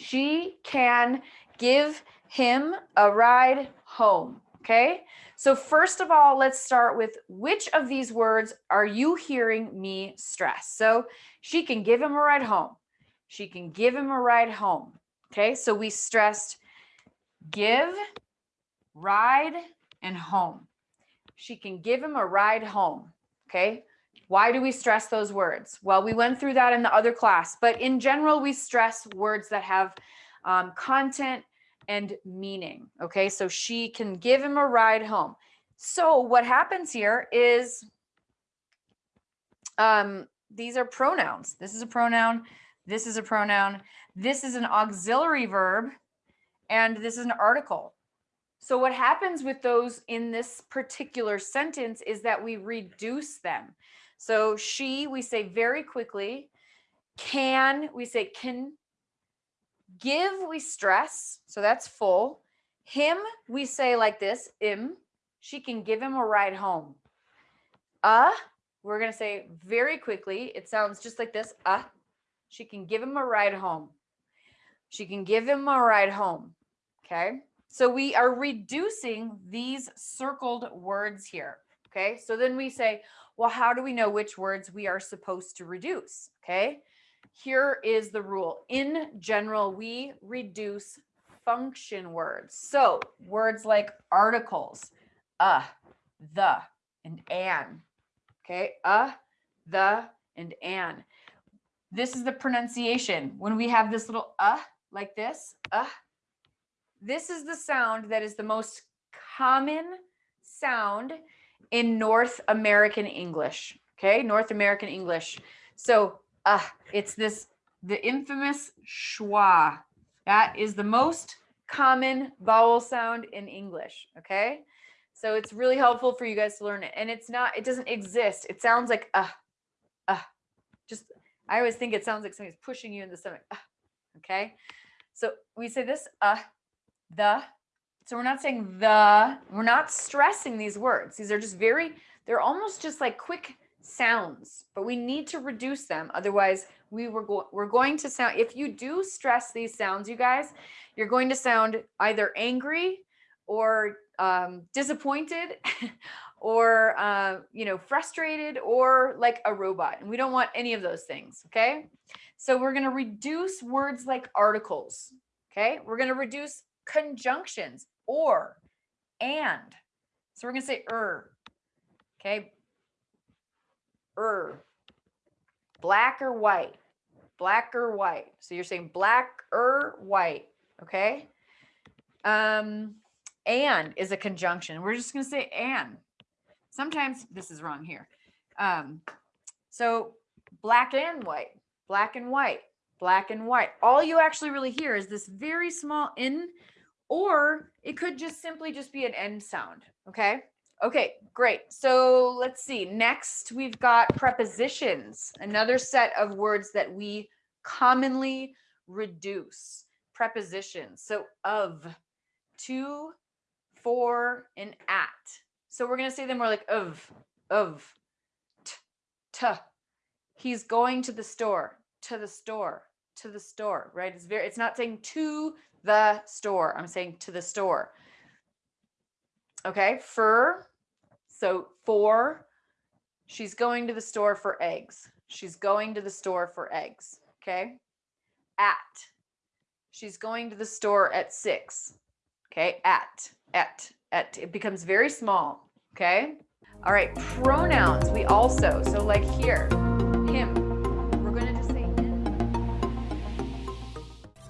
she can give him a ride home. Okay. So first of all, let's start with which of these words are you hearing me stress? So she can give him a ride home. She can give him a ride home. Okay. So we stressed give, ride, and home. She can give him a ride home. Okay. Why do we stress those words? Well, we went through that in the other class, but in general, we stress words that have um, content and meaning. Okay, so she can give him a ride home. So what happens here is um, these are pronouns. This is a pronoun. This is a pronoun. This is an auxiliary verb. And this is an article. So what happens with those in this particular sentence is that we reduce them. So she, we say very quickly. Can, we say can. Give, we stress. So that's full. Him, we say like this, im. She can give him a ride home. Uh, we're to say very quickly. It sounds just like this. Uh, she can give him a ride home. She can give him a ride home. Okay. So we are reducing these circled words here. Okay. So then we say, well, how do we know which words we are supposed to reduce? Okay, here is the rule. In general, we reduce function words. So words like articles, uh, the, and an. Okay, uh, the, and an. This is the pronunciation. When we have this little uh like this, uh, this is the sound that is the most common sound in North American English. Okay, North American English. So uh, it's this, the infamous schwa. That is the most common vowel sound in English. Okay, so it's really helpful for you guys to learn it. And it's not, it doesn't exist. It sounds like uh, uh, just, I always think it sounds like somebody's pushing you in the stomach. Uh, okay, so we say this, uh, the, so we're not saying the, we're not stressing these words. These are just very, they're almost just like quick sounds, but we need to reduce them. Otherwise we were, go we're going to sound, if you do stress these sounds, you guys, you're going to sound either angry or um, disappointed or, uh, you know, frustrated or like a robot. And we don't want any of those things. Okay. So we're going to reduce words like articles. Okay. We're going to reduce conjunctions or, and. So we're going to say er. Okay. Er. Black or white. Black or white. So you're saying black or white. Okay. Um, and is a conjunction. We're just going to say and. Sometimes this is wrong here. Um, so black and white, black and white, black and white. All you actually really hear is this very small in or it could just simply just be an end sound. Okay. Okay, great. So let's see. Next, we've got prepositions, another set of words that we commonly reduce. Prepositions. So of, to, for, and at. So we're going to say them more like of, of, t, t. He's going to the store, to the store, to the store, right? It's very, it's not saying to the store. I'm saying to the store. Okay, for, so for, she's going to the store for eggs. She's going to the store for eggs. Okay, at, she's going to the store at six. Okay, at, at, at, it becomes very small. Okay, all right, pronouns, we also, so like here,